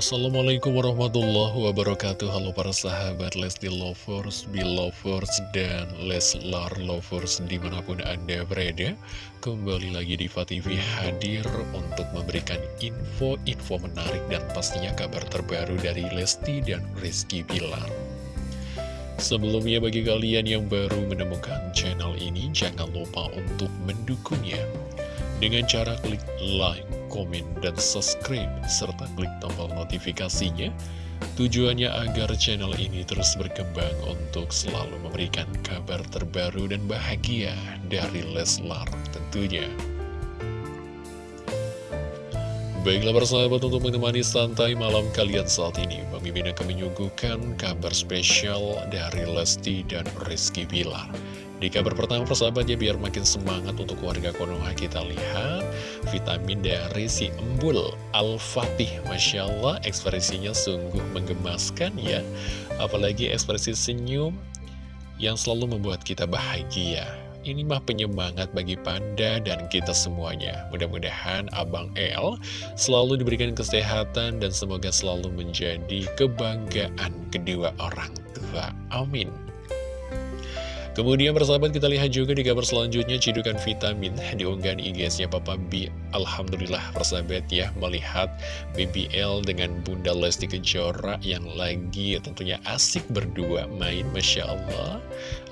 Assalamualaikum warahmatullahi wabarakatuh. Halo para sahabat Lesti Lovers, Belovers, dan Leslar Lovers di mana pun anda berada. Kembali lagi di TV hadir untuk memberikan info-info menarik dan pastinya kabar terbaru dari Lesti dan Rizky Bilar. Sebelumnya bagi kalian yang baru menemukan channel ini Jangan lupa untuk mendukungnya. Dengan cara klik like komen, dan subscribe, serta klik tombol notifikasinya. Tujuannya agar channel ini terus berkembang untuk selalu memberikan kabar terbaru dan bahagia dari Leslar tentunya. Baiklah persahabat untuk menemani santai malam kalian saat ini Mimin akan menyuguhkan kabar spesial dari Lesti dan Rizky Bilar di kabar pertama persahabat ya biar makin semangat untuk warga Konoha kita lihat vitamin dari si embul Al-Fatih Masya Allah ekspresinya sungguh menggemaskan ya Apalagi ekspresi senyum yang selalu membuat kita bahagia ini mah penyemangat bagi Panda dan kita semuanya. Mudah-mudahan Abang El selalu diberikan kesehatan dan semoga selalu menjadi kebanggaan kedua orang tua. Amin. Kemudian persahabat kita lihat juga di kabar selanjutnya Cidukan vitamin di unggahan IG-nya Papa B. Alhamdulillah persahabat ya Melihat BBL dengan Bunda Lesti Kejora Yang lagi tentunya asik berdua main Masya Allah.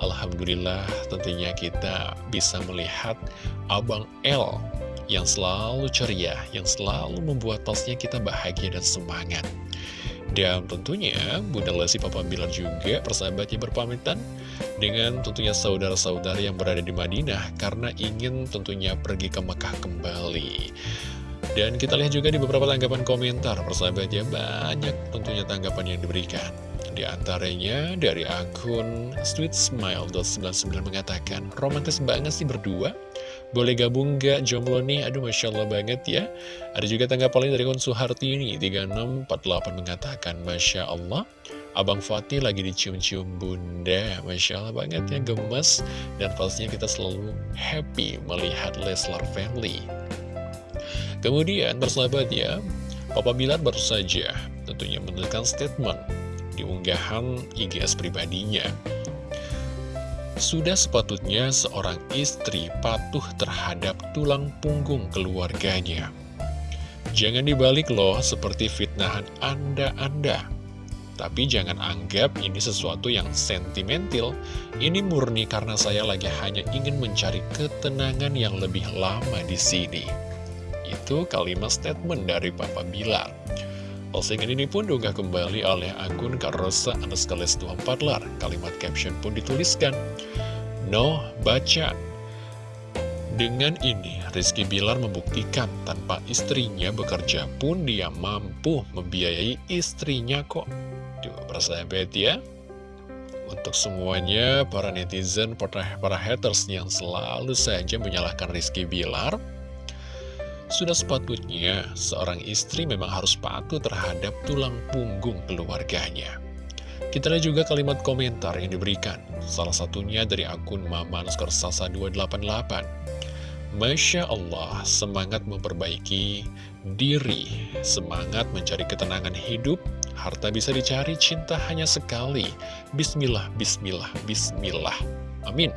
Alhamdulillah tentunya kita bisa melihat Abang L Yang selalu ceria Yang selalu membuat tosnya kita bahagia dan semangat dan tentunya Bunda Lesti Papa Bilar juga persahabatnya berpamitan dengan tentunya saudara-saudara yang berada di Madinah karena ingin tentunya pergi ke Mekah kembali. Dan kita lihat juga di beberapa tanggapan komentar persahabatnya banyak tentunya tanggapan yang diberikan. Di antaranya dari akun Sweet Smile.99 mengatakan, romantis banget sih berdua. Boleh gabung gak jomblo nih? Aduh Masya Allah banget ya. Ada juga tanggapan dari akun Suhartini 3648 mengatakan, Masya Allah. Abang Fatih lagi dicium-cium bunda Masya Allah banget ya gemes Dan pastinya kita selalu happy melihat Leslar Family Kemudian bersahabat ya Papa Bilar baru saja tentunya menuliskan statement di unggahan IGS pribadinya. Sudah sepatutnya seorang istri patuh terhadap tulang punggung keluarganya. Jangan dibalik loh seperti fitnahan Anda-Anda. Tapi jangan anggap ini sesuatu yang sentimental. Ini murni karena saya lagi hanya ingin mencari ketenangan yang lebih lama di sini. Itu kalimat statement dari Papa Bilar. Postingan ini pun diunggah kembali oleh akun Karosa Anaskales 24 lar. Kalimat caption pun dituliskan. No, baca. Dengan ini, Rizky Bilar membuktikan tanpa istrinya bekerja pun dia mampu membiayai istrinya kok. Tuh, persahabat ya. Untuk semuanya, para netizen, para, para haters yang selalu saja menyalahkan Rizky Bilar, sudah sepatutnya seorang istri memang harus patuh terhadap tulang punggung keluarganya. Kita lihat juga kalimat komentar yang diberikan, salah satunya dari akun Mama Sasa 288. Masya Allah, semangat memperbaiki diri, semangat mencari ketenangan hidup, harta bisa dicari, cinta hanya sekali. Bismillah, bismillah, bismillah. Amin.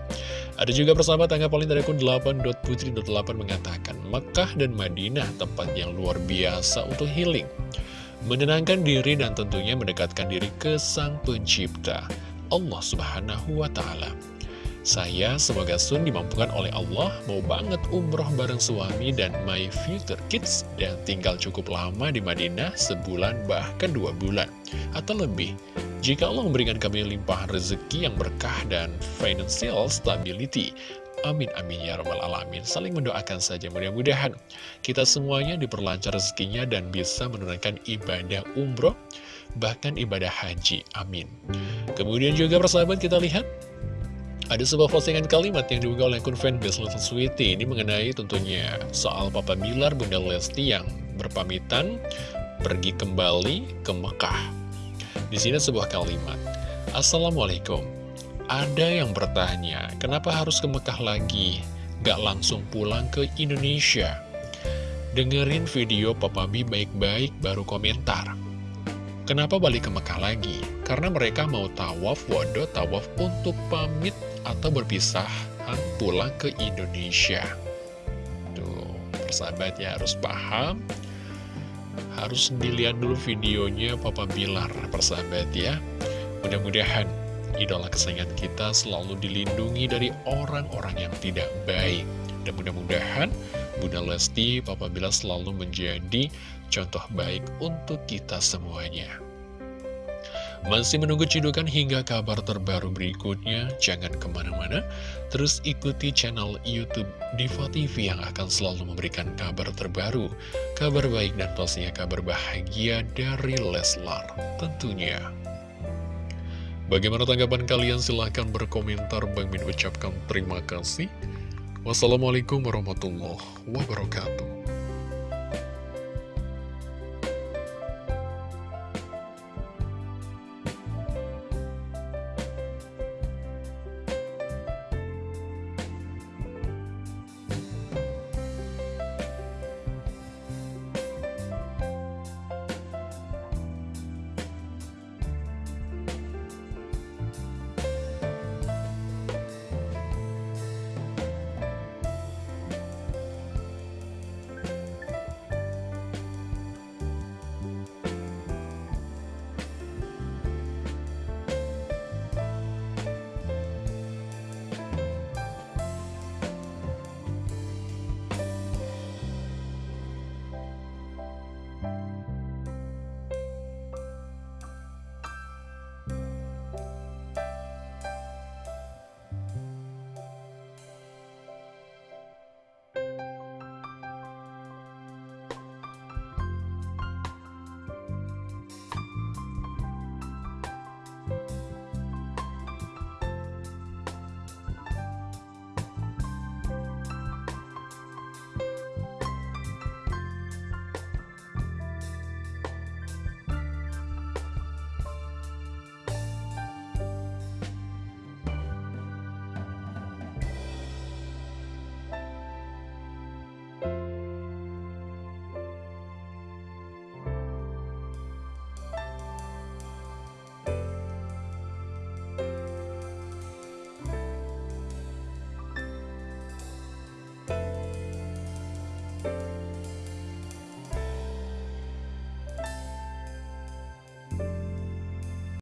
Ada juga persahabat tanggapan dari akun 8.putri.8 mengatakan Mekah dan Madinah tempat yang luar biasa untuk healing Menenangkan diri dan tentunya mendekatkan diri ke sang pencipta Allah subhanahu wa ta'ala saya semoga Sun dimampukan oleh Allah mau banget umroh bareng suami dan my future kids dan tinggal cukup lama di Madinah sebulan bahkan dua bulan atau lebih. Jika Allah memberikan kami limpahan rezeki yang berkah dan financial stability. Amin amin ya rabbal alamin. Saling mendoakan saja mudah-mudahan Kita semuanya diperlancar rezekinya Dan bisa menunaikan ibadah umroh Bahkan ibadah haji Amin. Kemudian juga persahabat kita lihat ada sebuah postingan kalimat yang diunggah oleh akun fanbase Little Sweetie. Ini mengenai tentunya soal Papa Bilar Bunda Lesti yang berpamitan pergi kembali ke Mekah Di sini sebuah kalimat Assalamualaikum Ada yang bertanya Kenapa harus ke Mekah lagi? Gak langsung pulang ke Indonesia Dengerin video Papa B baik-baik baru komentar Kenapa balik ke Mekah lagi? Karena mereka mau tawaf, wado, tawaf untuk pamit atau berpisah pulang ke Indonesia. Tuh, persahabat ya harus paham. Harus dilihat dulu videonya Papa Bilar, persahabat ya. Mudah-mudahan idola kesayangan kita selalu dilindungi dari orang-orang yang tidak baik. Dan mudah-mudahan Bunda Lesti, Papa Bilar selalu menjadi contoh baik untuk kita semuanya. Masih menunggu cidukan hingga kabar terbaru berikutnya? Jangan ke mana-mana, terus ikuti channel Youtube Diva TV yang akan selalu memberikan kabar terbaru, kabar baik dan pastinya kabar bahagia dari Leslar tentunya. Bagaimana tanggapan kalian? Silahkan berkomentar. Bang Min ucapkan terima kasih. Wassalamualaikum warahmatullahi wabarakatuh.